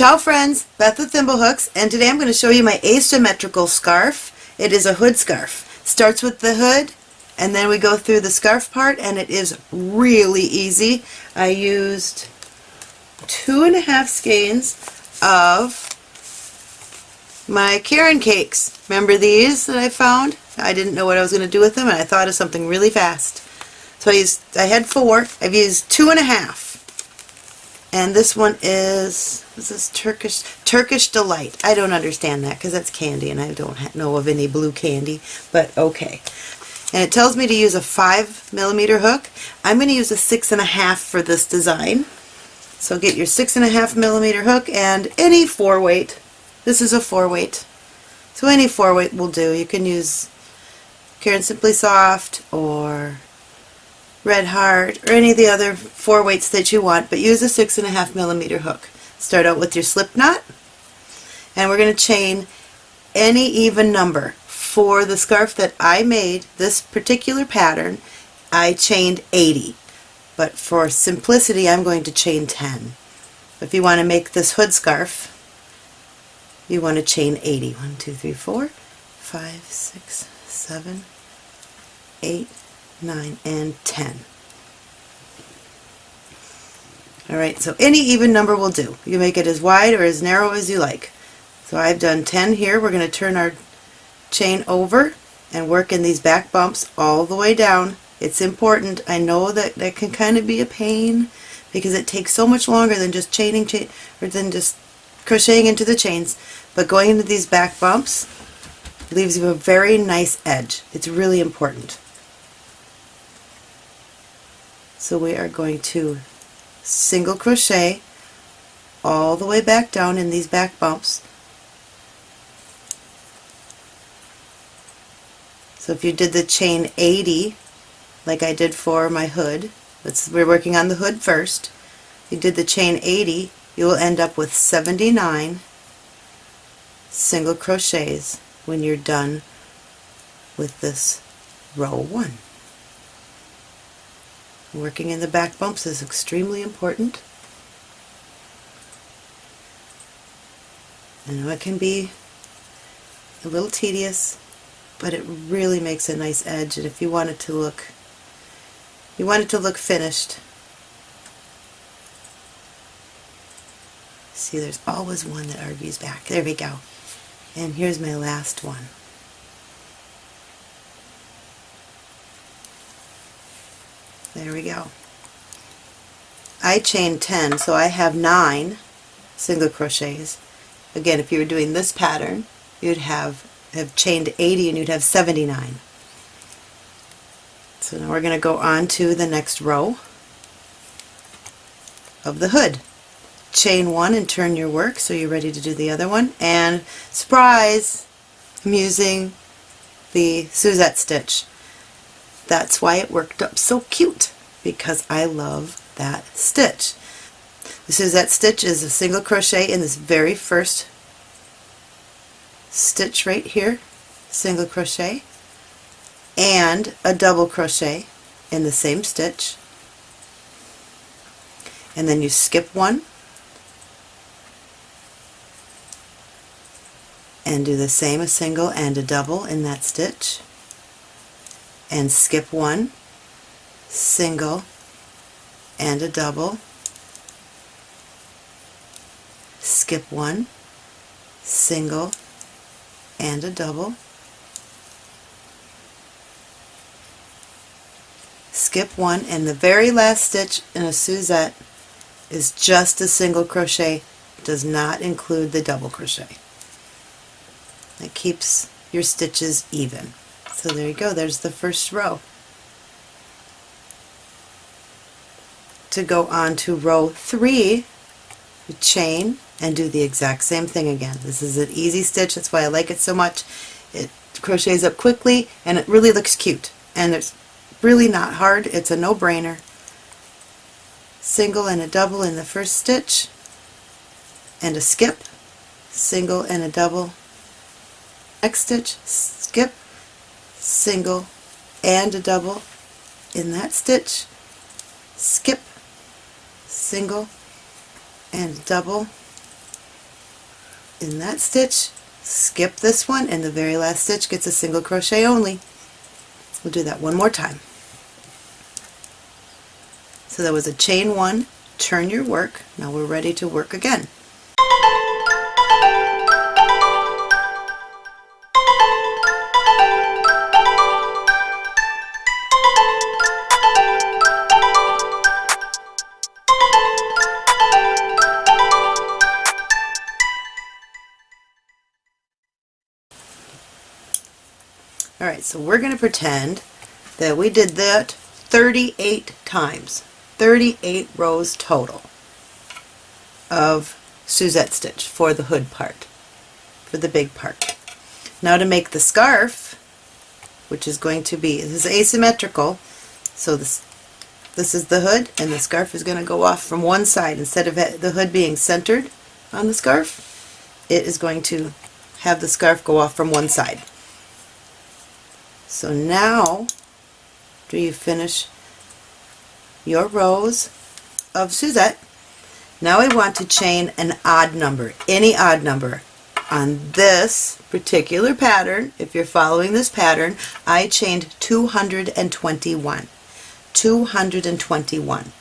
Ciao friends, Beth with Thimblehooks, and today I'm going to show you my asymmetrical scarf. It is a hood scarf. Starts with the hood, and then we go through the scarf part, and it is really easy. I used two and a half skeins of my Caron cakes. Remember these that I found? I didn't know what I was going to do with them, and I thought of something really fast. So I used, I had four. I've used two and a half. And this one is, is this Turkish, Turkish Delight. I don't understand that because that's candy and I don't know of any blue candy, but okay. And it tells me to use a five millimeter hook. I'm going to use a six and a half for this design. So get your six and a half millimeter hook and any four weight. This is a four weight. So any four weight will do. You can use Caron Simply Soft or Red Heart, or any of the other four weights that you want, but use a six and a half millimeter hook. Start out with your slip knot, and we're going to chain any even number. For the scarf that I made, this particular pattern, I chained 80, but for simplicity I'm going to chain 10. If you want to make this hood scarf, you want to chain 80. 1, 2, 3, 4, 5, 6, 7, 8, 9, and 10. Alright, so any even number will do. You make it as wide or as narrow as you like. So I've done 10 here. We're going to turn our chain over and work in these back bumps all the way down. It's important. I know that that can kind of be a pain because it takes so much longer than just chaining chain or than just crocheting into the chains. But going into these back bumps leaves you a very nice edge. It's really important. So we are going to single crochet all the way back down in these back bumps. So if you did the chain 80 like I did for my hood, we're working on the hood first, you did the chain 80 you will end up with 79 single crochets when you're done with this row 1. Working in the back bumps is extremely important. I know it can be a little tedious, but it really makes a nice edge and if you want it to look you want it to look finished see there's always one that argues back. There we go. And here's my last one There we go. I chained 10, so I have 9 single crochets. Again, if you were doing this pattern, you'd have, have chained 80 and you'd have 79. So now we're going to go on to the next row of the hood. Chain one and turn your work so you're ready to do the other one. And surprise! I'm using the Suzette stitch. That's why it worked up so cute, because I love that stitch. The Suzette stitch is a single crochet in this very first stitch right here, single crochet, and a double crochet in the same stitch, and then you skip one, and do the same a single and a double in that stitch and skip one, single, and a double, skip one, single, and a double, skip one, and the very last stitch in a Suzette is just a single crochet, does not include the double crochet. It keeps your stitches even. So there you go, there's the first row. To go on to row 3, you chain and do the exact same thing again. This is an easy stitch, that's why I like it so much. It crochets up quickly and it really looks cute. And it's really not hard, it's a no-brainer. Single and a double in the first stitch, and a skip, single and a double. Next stitch, skip, single and a double in that stitch, skip, single and double, in that stitch, skip this one, and the very last stitch gets a single crochet only. We'll do that one more time. So that was a chain one, turn your work, now we're ready to work again. So we're going to pretend that we did that 38 times. 38 rows total of Suzette stitch for the hood part, for the big part. Now to make the scarf, which is going to be, this is asymmetrical, so this, this is the hood and the scarf is going to go off from one side. Instead of the hood being centered on the scarf, it is going to have the scarf go off from one side. So now, do you finish your rows of Suzette? Now we want to chain an odd number, any odd number. On this particular pattern, if you're following this pattern, I chained 221. 221.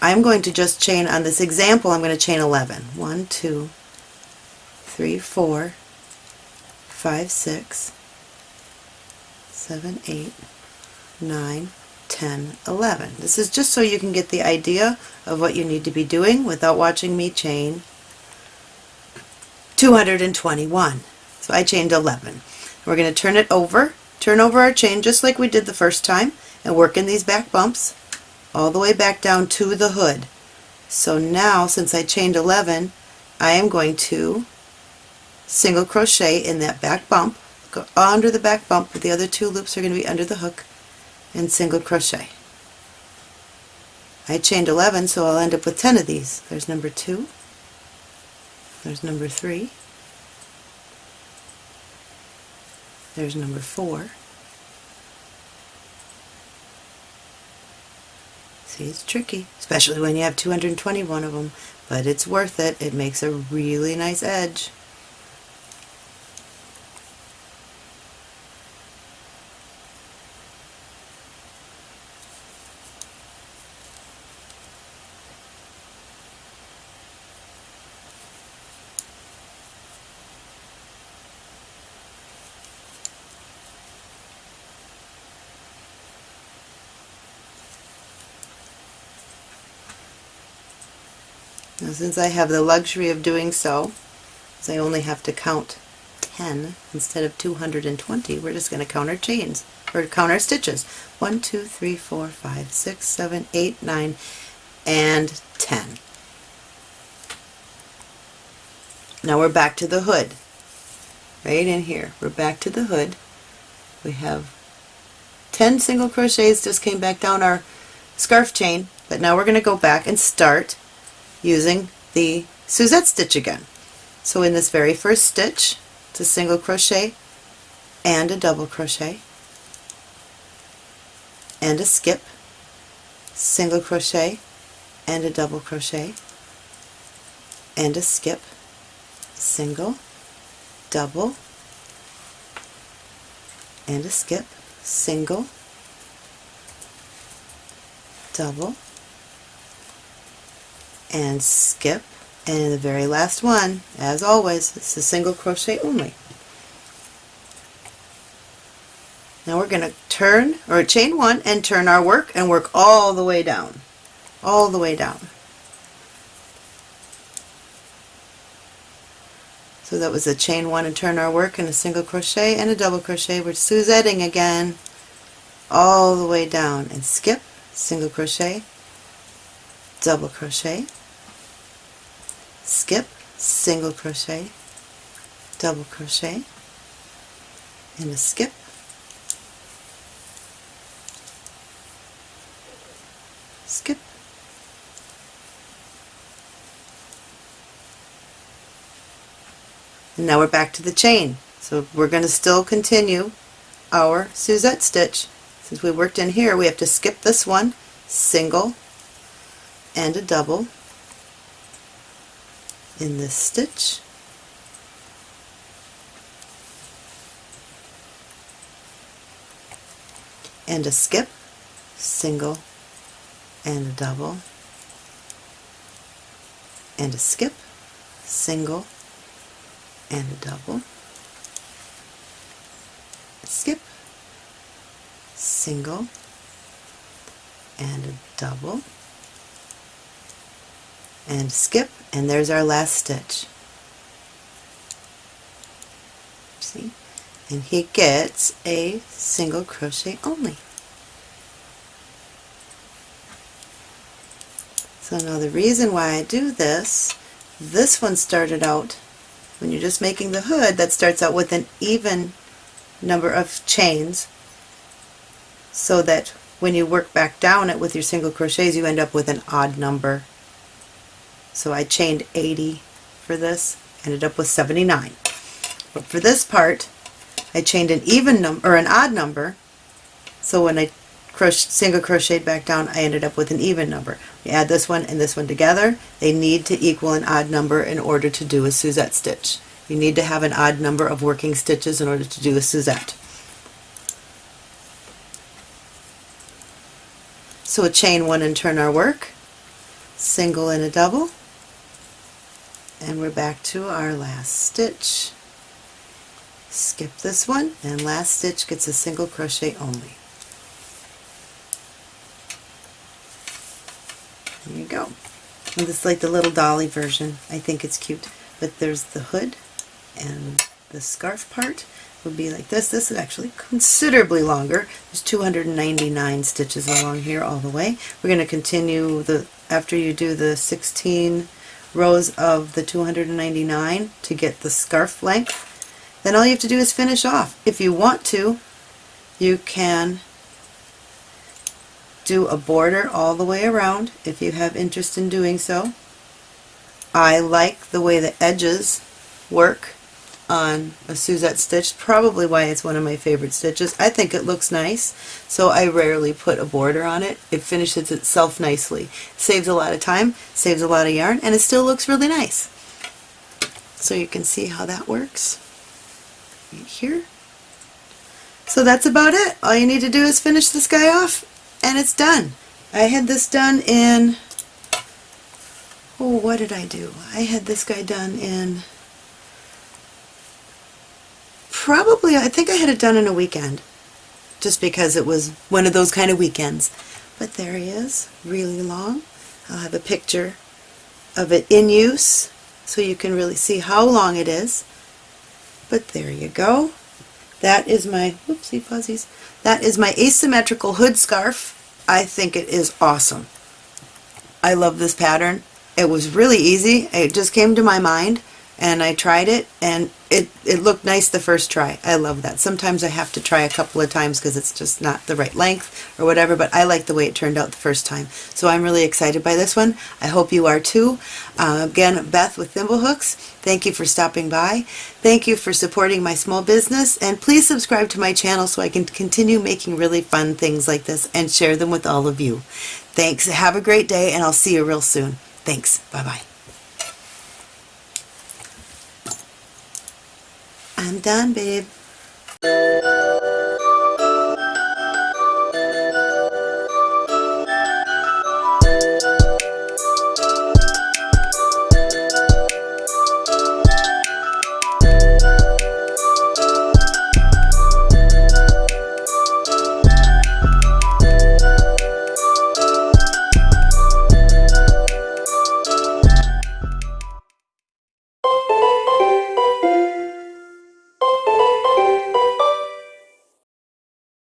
I'm going to just chain on this example, I'm going to chain 11. 1, 2, 3, 4, 5, 6, 7, 8, 9, 10, 11. This is just so you can get the idea of what you need to be doing without watching me chain 221. So I chained 11. We're going to turn it over, turn over our chain just like we did the first time and work in these back bumps all the way back down to the hood. So now since I chained 11 I am going to single crochet in that back bump go under the back bump, but the other two loops are going to be under the hook, and single crochet. I chained 11, so I'll end up with 10 of these. There's number 2, there's number 3, there's number 4, See, it's tricky, especially when you have 221 of them, but it's worth it. It makes a really nice edge. Now since I have the luxury of doing so, I only have to count 10 instead of 220, we're just going to count our chains, or count our stitches. 1, 2, 3, 4, 5, 6, 7, 8, 9, and 10. Now we're back to the hood. Right in here. We're back to the hood. We have 10 single crochets just came back down our scarf chain, but now we're going to go back and start using the Suzette stitch again. So in this very first stitch, it's a single crochet and a double crochet and a skip, single crochet and a double crochet and a skip, single, double, and a skip, single, double, and skip. And the very last one as always it's a single crochet only. Now we're going to turn or chain one and turn our work and work all the way down. All the way down. So that was a chain one and turn our work and a single crochet and a double crochet we're Suzetting again. All the way down and skip single crochet double crochet skip, single crochet, double crochet, and a skip, skip, and now we're back to the chain. So we're going to still continue our Suzette stitch. Since we worked in here, we have to skip this one, single, and a double, in this stitch. and a skip, single, and a double, and a skip, single, and a double, a skip, single, and a double, and skip, and there's our last stitch. See? And he gets a single crochet only. So now the reason why I do this, this one started out, when you're just making the hood, that starts out with an even number of chains so that when you work back down it with your single crochets you end up with an odd number. So I chained 80 for this, ended up with 79. But for this part I chained an even number or an odd number so when I single crocheted back down I ended up with an even number. You add this one and this one together they need to equal an odd number in order to do a Suzette stitch. You need to have an odd number of working stitches in order to do a Suzette. So a chain one and turn our work, single and a double, and we're back to our last stitch. Skip this one, and last stitch gets a single crochet only. There you go. And this is like the little dolly version. I think it's cute. But there's the hood and the scarf part would be like this. This is actually considerably longer. There's 299 stitches along here all the way. We're going to continue the after you do the 16 rows of the 299 to get the scarf length. Then all you have to do is finish off. If you want to, you can do a border all the way around if you have interest in doing so. I like the way the edges work on a Suzette stitch, probably why it's one of my favorite stitches. I think it looks nice, so I rarely put a border on it. It finishes itself nicely. Saves a lot of time, saves a lot of yarn, and it still looks really nice. So you can see how that works right here. So that's about it. All you need to do is finish this guy off, and it's done. I had this done in, oh, what did I do? I had this guy done in probably, I think I had it done in a weekend, just because it was one of those kind of weekends. But there he is, really long. I'll have a picture of it in use so you can really see how long it is. But there you go. That is my, whoopsie fuzzies, that is my asymmetrical hood scarf. I think it is awesome. I love this pattern. It was really easy. It just came to my mind and I tried it and it, it looked nice the first try. I love that. Sometimes I have to try a couple of times because it's just not the right length or whatever, but I like the way it turned out the first time. So I'm really excited by this one. I hope you are too. Uh, again, Beth with Thimblehooks, thank you for stopping by. Thank you for supporting my small business and please subscribe to my channel so I can continue making really fun things like this and share them with all of you. Thanks. Have a great day and I'll see you real soon. Thanks. Bye-bye. done, babe.